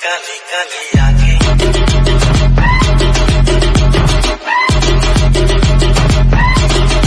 Cali, Cali, aquí.